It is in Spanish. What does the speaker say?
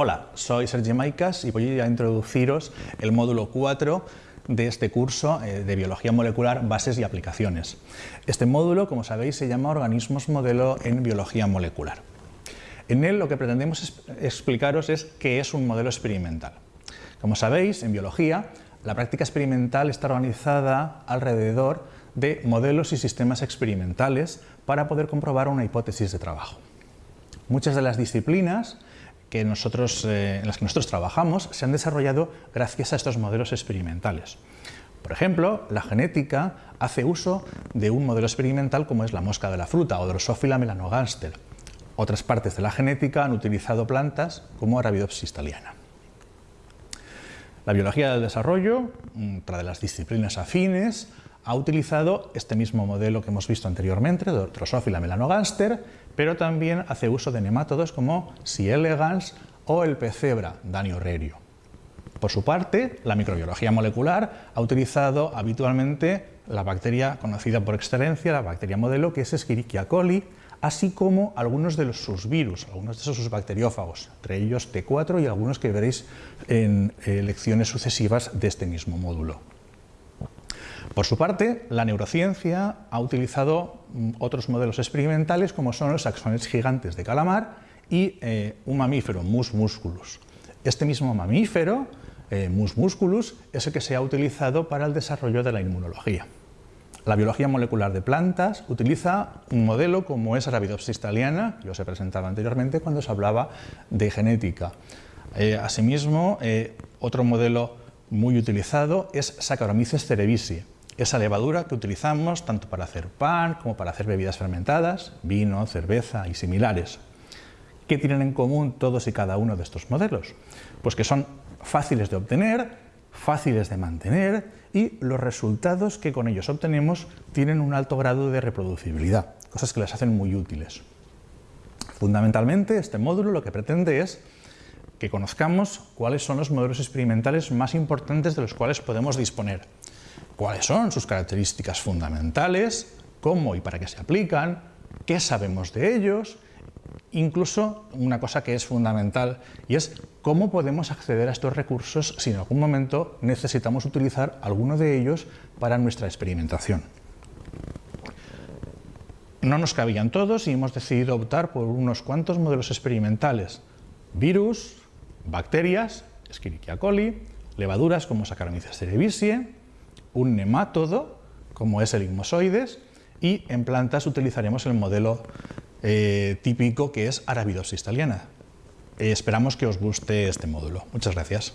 Hola, soy Sergio Maicas y voy a introduciros el módulo 4 de este curso eh, de Biología Molecular, Bases y Aplicaciones. Este módulo, como sabéis, se llama Organismos Modelo en Biología Molecular. En él lo que pretendemos explicaros es qué es un modelo experimental. Como sabéis, en biología, la práctica experimental está organizada alrededor de modelos y sistemas experimentales para poder comprobar una hipótesis de trabajo. Muchas de las disciplinas que nosotros, eh, en las que nosotros trabajamos se han desarrollado gracias a estos modelos experimentales. Por ejemplo, la genética hace uso de un modelo experimental como es la mosca de la fruta o Drosophila melanogaster. Otras partes de la genética han utilizado plantas como Arabidopsis thaliana. La biología del desarrollo, otra de las disciplinas afines, ha utilizado este mismo modelo que hemos visto anteriormente, Drosophila melanogaster, pero también hace uso de nemátodos como C. elegans o el pecebra, Danio rerio. Por su parte, la microbiología molecular ha utilizado habitualmente la bacteria conocida por excelencia, la bacteria modelo, que es Escherichia coli, así como algunos de sus virus, algunos de sus bacteriófagos, entre ellos T4 y algunos que veréis en eh, lecciones sucesivas de este mismo módulo. Por su parte, la neurociencia ha utilizado mm, otros modelos experimentales como son los axones gigantes de calamar y eh, un mamífero, Mus musculus. Este mismo mamífero, eh, Mus musculus, es el que se ha utilizado para el desarrollo de la inmunología. La biología molecular de plantas utiliza un modelo como es Arabidopsis thaliana, que os he presentado anteriormente cuando os hablaba de genética. Eh, asimismo, otro modelo muy utilizado es Saccharomyces cerevisiae, esa levadura que utilizamos tanto para hacer pan como para hacer bebidas fermentadas, vino, cerveza y similares. ¿Qué tienen en común todos y cada uno de estos modelos? Pues que son fáciles de obtener, fáciles de mantener y los resultados que con ellos obtenemos tienen un alto grado de reproducibilidad, cosas que las hacen muy útiles. Fundamentalmente, este módulo lo que pretende es que conozcamos cuáles son los modelos experimentales más importantes de los cuales podemos disponer cuáles son sus características fundamentales, cómo y para qué se aplican, qué sabemos de ellos, incluso una cosa que es fundamental y es cómo podemos acceder a estos recursos si en algún momento necesitamos utilizar alguno de ellos para nuestra experimentación. No nos cabían todos y hemos decidido optar por unos cuantos modelos experimentales. Virus, bacterias, Escherichia coli, levaduras como Saccharomyces cerevisiae, un nemátodo, como es el igmosoides, y en plantas utilizaremos el modelo eh, típico que es Arabidopsis thaliana. esperamos que os guste este módulo. Muchas gracias.